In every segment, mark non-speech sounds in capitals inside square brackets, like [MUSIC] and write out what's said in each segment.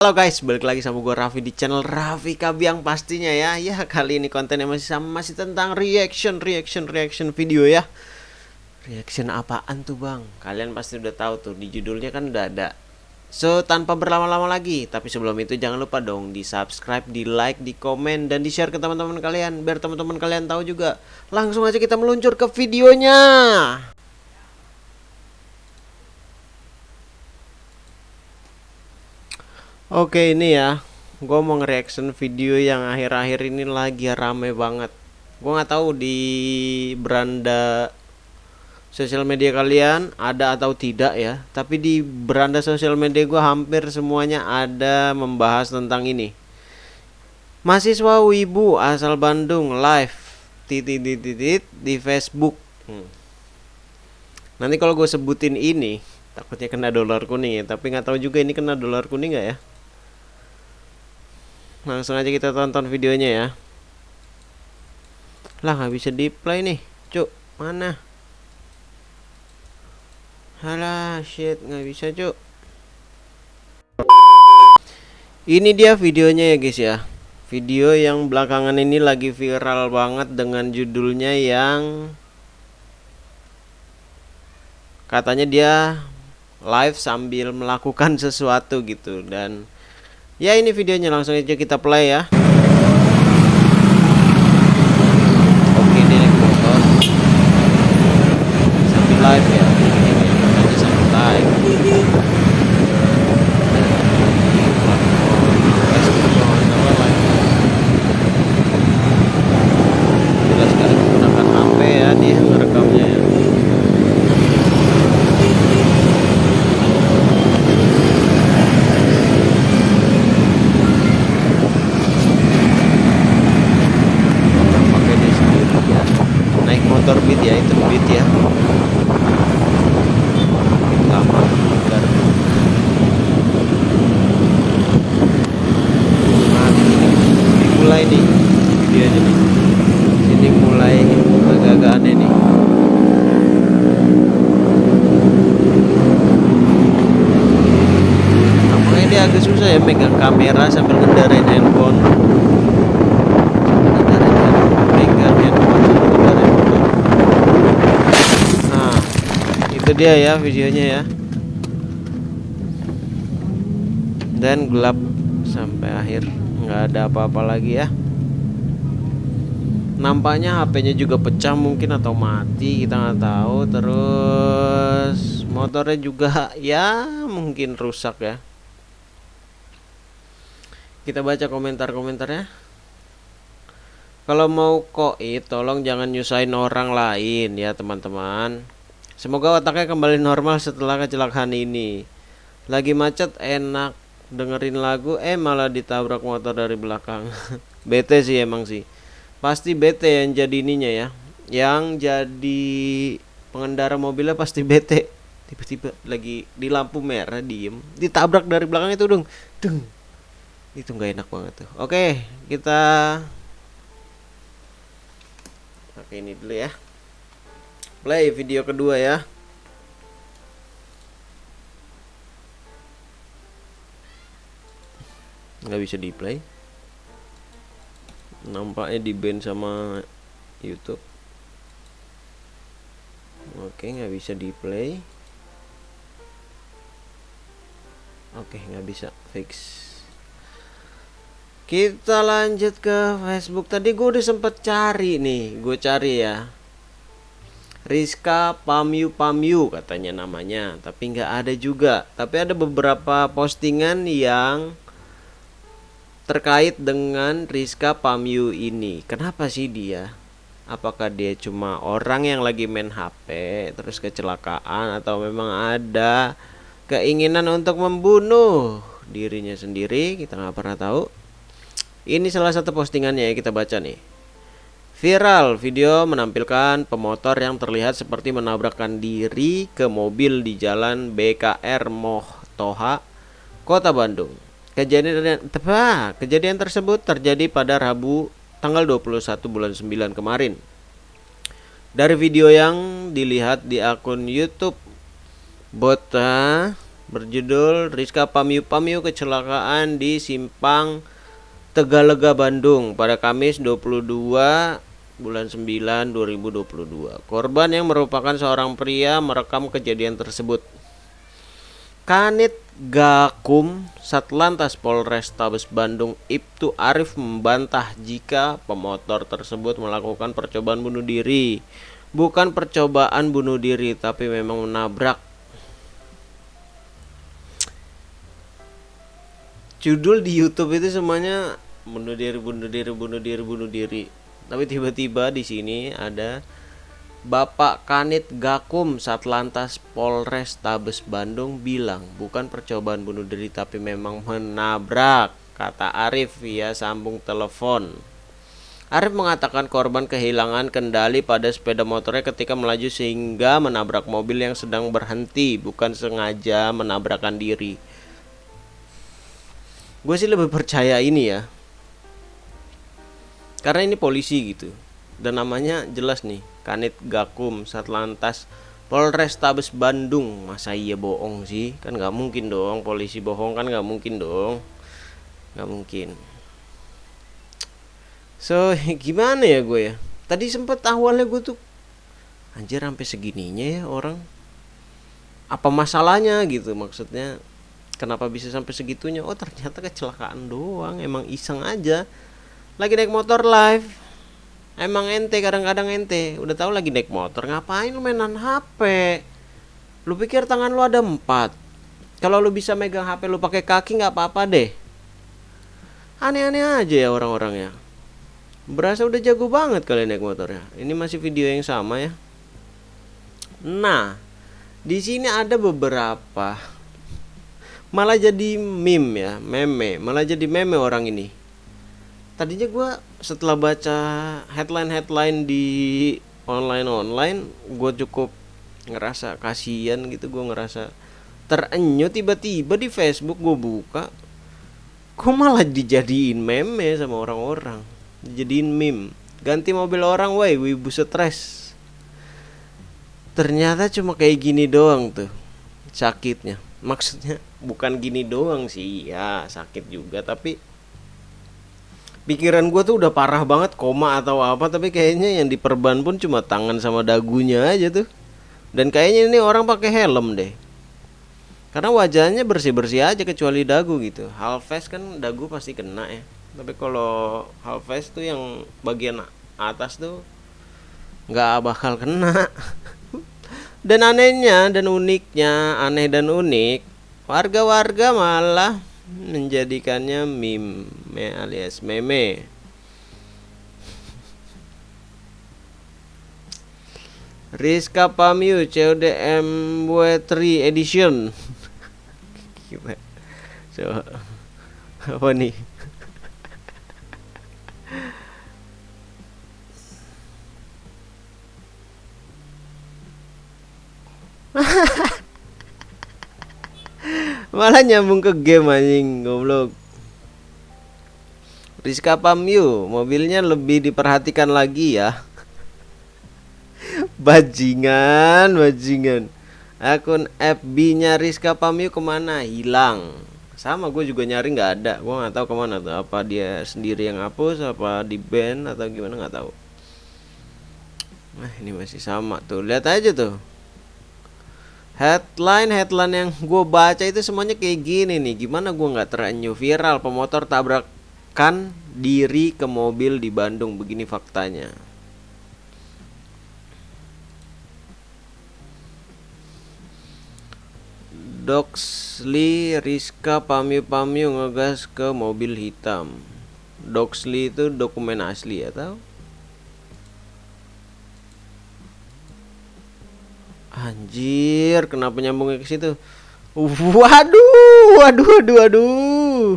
Halo guys, balik lagi sama gue Raffi di channel Raffi Kabiang pastinya ya. Ya kali ini kontennya masih sama, masih tentang reaction, reaction, reaction video ya. Reaction apaan tuh bang? Kalian pasti udah tahu tuh, di judulnya kan udah ada. So, tanpa berlama-lama lagi Tapi sebelum itu jangan lupa dong di subscribe, di like, di komen, dan di share ke teman-teman kalian Biar teman-teman kalian tahu juga. Langsung aja kita meluncur ke videonya Oke ini ya. Gue mau nge-reaction video yang akhir-akhir ini lagi rame banget. Gue nggak tahu di beranda sosial media kalian ada atau tidak ya. Tapi di beranda sosial media gue hampir semuanya ada membahas tentang ini. Mahasiswa Wibu asal Bandung live titit titit di Facebook. Hmm. Nanti kalau gue sebutin ini takutnya kena dolar kuning ya. Tapi nggak tahu juga ini kena dolar kuning nggak ya langsung aja kita tonton videonya ya. Lah nggak bisa di play nih cuk. Mana? Halah shit nggak bisa cuk. Ini dia videonya ya guys ya. Video yang belakangan ini lagi viral banget dengan judulnya yang katanya dia live sambil melakukan [LAUGHS] sesuatu gitu dan Ya ini videonya. Langsung aja kita play ya. Oke ini motor Sambil live ya Ini sambil live Jelas sekali menggunakan HP ya dia ngerekamnya ya pakai dia sendiri ya naik motor beat ya itu beat ya lama bentar nah ini dimulai nih videonya nih sini mulai agak-agak aneh nih Makanya dia agak susah ya megang kamera sambil ngendarain handphone Nah, itu dia ya videonya ya. Dan gelap sampai akhir, nggak ada apa-apa lagi ya. Nampaknya HP-nya juga pecah mungkin atau mati, kita nggak tahu. Terus motornya juga [LAUGHS] ya mungkin rusak ya. Kita baca komentar-komentarnya. Kalau mau koit, tolong jangan nyusahin orang lain ya teman-teman. Semoga otaknya kembali normal setelah kecelakaan ini. Lagi macet enak dengerin lagu, eh malah ditabrak motor dari belakang. [LAUGHS] bete sih emang sih. Pasti bete yang jadi ininya ya. Yang jadi pengendara mobilnya pasti bete. Tiba-tiba lagi di lampu merah diem, ditabrak dari belakang itu dong. Deng. Itu nggak enak banget tuh. Oke, kita Oke ini dulu ya. Play video kedua ya. Nggak bisa di play nampaknya di band sama YouTube. Oke nggak bisa di play oke nggak bisa fix kita lanjut ke Facebook. Tadi gue udah sempet cari nih. Gue cari ya. Rizka Pamyu Pamyu katanya namanya. Tapi nggak ada juga. Tapi ada beberapa postingan yang terkait dengan Rizka Pamyu ini. Kenapa sih dia? Apakah dia cuma orang yang lagi main HP terus kecelakaan atau memang ada keinginan untuk membunuh dirinya sendiri? Kita nggak pernah tahu ini salah satu postingannya ya kita baca nih. Viral video menampilkan pemotor yang terlihat seperti menabrakkan diri ke mobil di jalan BKR Moh Toha, Kota Bandung. Kejadian tepat, kejadian tersebut terjadi pada Rabu tanggal 21 bulan 9 kemarin. Dari video yang dilihat di akun YouTube Bota berjudul Rizka Pamyu Pamyu kecelakaan di Simpang Tegalega Bandung pada Kamis 22 bulan 9 2022. Korban yang merupakan seorang pria merekam kejadian tersebut. Kanit Gakum Satlantas Polres Tabes Bandung Ibtu Arif membantah jika pemotor tersebut melakukan percobaan bunuh diri. Bukan percobaan bunuh diri tapi memang menabrak. Judul di YouTube itu semuanya bunuh diri, bunuh diri, bunuh diri, bunuh diri. Tapi tiba-tiba di sini ada Bapak Kanit Gakum Satlantas Polres Tabes Bandung bilang bukan percobaan bunuh diri tapi memang menabrak kata Arif via sambung telepon. Arif mengatakan korban kehilangan kendali pada sepeda motornya ketika melaju sehingga menabrak mobil yang sedang berhenti bukan sengaja menabrakkan diri. Gue sih lebih percaya ini ya. Karena ini polisi gitu. Dan namanya jelas nih Kanit Gakum Satlantas Polres Tabes Bandung. Masa iya bohong sih? Kan nggak mungkin dong polisi bohong kan nggak mungkin dong. Nggak mungkin. So [LAUGHS] gimana ya gue ya? Tadi sempet awalnya gue tuh anjir sampai segininya ya orang. Apa masalahnya? gitu maksudnya kenapa bisa sampai segitunya oh ternyata kecelakaan doang emang iseng aja lagi naik motor live Emang ente kadang-kadang ente udah tahu lagi naik motor ngapain lu mainan HP? Lu pikir tangan lu ada empat? Kalau lu bisa megang HP lu pakai kaki nggak apa-apa deh. Aneh-aneh aja ya orang-orang ya. Berasa udah jago banget kalian naik motor ya. Ini masih video yang sama ya. Nah, di sini ada beberapa malah jadi meme ya, meme, malah jadi meme orang ini. Tadinya gue setelah baca headline headline di online online gue cukup ngerasa kasihan gitu gue ngerasa terenyuh. Tiba-tiba di Facebook gue buka kok malah dijadiin meme sama orang-orang? Dijadiin meme. Ganti mobil orang woi wibu stres. Ternyata cuma kayak gini doang tuh sakitnya. Maksudnya bukan gini doang sih ya sakit juga tapi pikiran gue tuh udah parah banget koma atau apa tapi kayaknya yang diperban pun cuma tangan sama dagunya aja tuh. Dan kayaknya ini orang pakai helm deh. Karena wajahnya bersih bersih aja kecuali dagu gitu. Half face kan dagu pasti kena ya. Tapi kalau half face tuh yang bagian atas tuh nggak bakal kena. [LAUGHS] Dan anehnya dan uniknya aneh dan unik warga-warga malah menjadikannya meme alias meme. Rizka Pamiu CODM W3 edition. [LAUGHS] So, apa nih malah nyambung ke game anjing goblok. Rizka Pamyu mobilnya lebih diperhatikan lagi ya. [LAUGHS] Bajingan bajingan. Akun FB nya Rizka Pamyu ke mana? Hilang. Sama gue juga nyari nggak ada. Gue nggak tahu ke mana tuh. Apa dia sendiri yang hapus apa di band atau gimana nggak tahu. Nah ini masih sama tuh. Lihat aja tuh Headline headline yang gue baca itu semuanya kayak gini nih. Gimana gue nggak terenyuh viral pemotor tabrakan diri ke mobil di Bandung. Begini faktanya. Doxley Rizka Pamyu Pamyu ngegas ke mobil hitam. Doxley itu dokumen asli ya tahu? Anjir, kenapa nyambungnya ke situ? Waduh, waduh, waduh, waduh.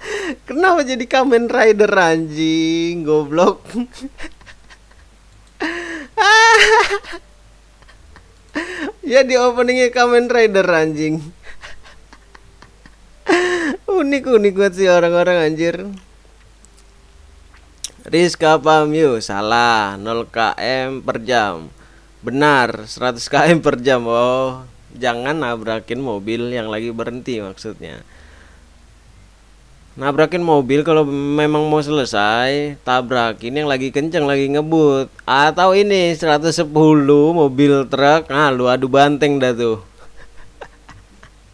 [LAUGHS] Kenapa jadi Kamen Rider anjing, goblok? [LAUGHS] ya di openingnya Kamen Rider anjing. [LAUGHS] unik unik banget sih orang-orang anjir. Rizka Pamyu salah 0 km per jam Benar 100 km per jam. Oh jangan nabrakin mobil yang lagi berhenti maksudnya. Nabrakin mobil kalau memang mau selesai tabrakin yang lagi kenceng lagi ngebut. Atau ini 110 mobil truk. Nah lu adu banteng dah tuh.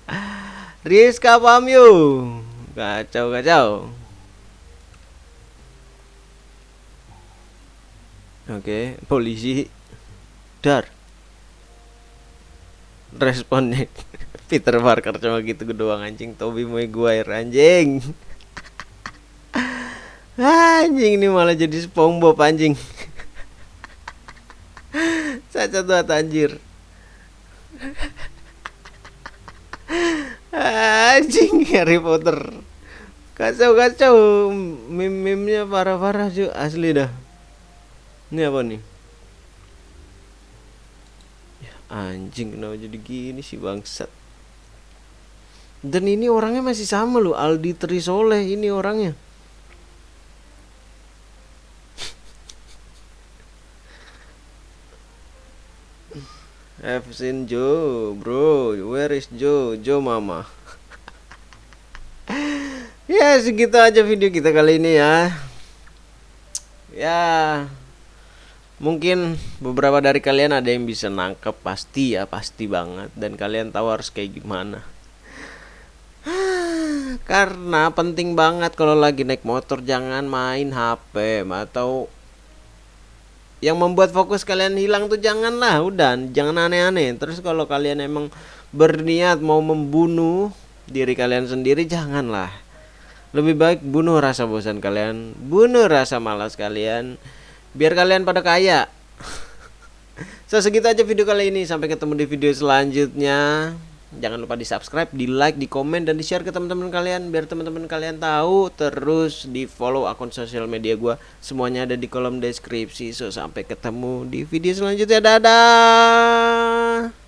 [LAUGHS] Rizka Pamyu kacau kacau. Oke polisi dar. Responnya [LAUGHS] Peter Parker cuma gitu doang anjing. Toby Maguire anjing. [LAUGHS] Anjing ini malah jadi SpongeBob anjing. [LAUGHS] Caca tuh anjir. Anjing Harry Potter. Kacau kacau meme meme parah parah cuy. Asli dah. Ini apa nih anjing kenapa jadi gini sih bangsat dan ini orangnya masih sama loh Aldi Trisoleh ini orangnya [LAUGHS] I've Joe, bro. Where is Joe? Joe mama. [LAUGHS] ya segitu aja video kita kali ini ya. Ya mungkin beberapa dari kalian ada yang bisa nangkep pasti ya pasti banget. Dan kalian tahu harus kayak gimana. [SIGHS] Karena penting banget kalau lagi naik motor jangan main HP atau yang membuat fokus kalian hilang tuh janganlah. Udah jangan aneh-aneh. Terus kalau kalian emang berniat mau membunuh diri kalian sendiri janganlah. Lebih baik bunuh rasa bosan kalian bunuh rasa malas kalian biar kalian pada kaya. So segitu aja video kali ini. Sampai ketemu di video selanjutnya. Jangan lupa di subscribe di like di komen dan di share ke teman-teman kalian. Biar teman-teman kalian tahu terus di follow akun sosial media gue semuanya ada di kolom deskripsi. So sampai ketemu di video selanjutnya. Dadah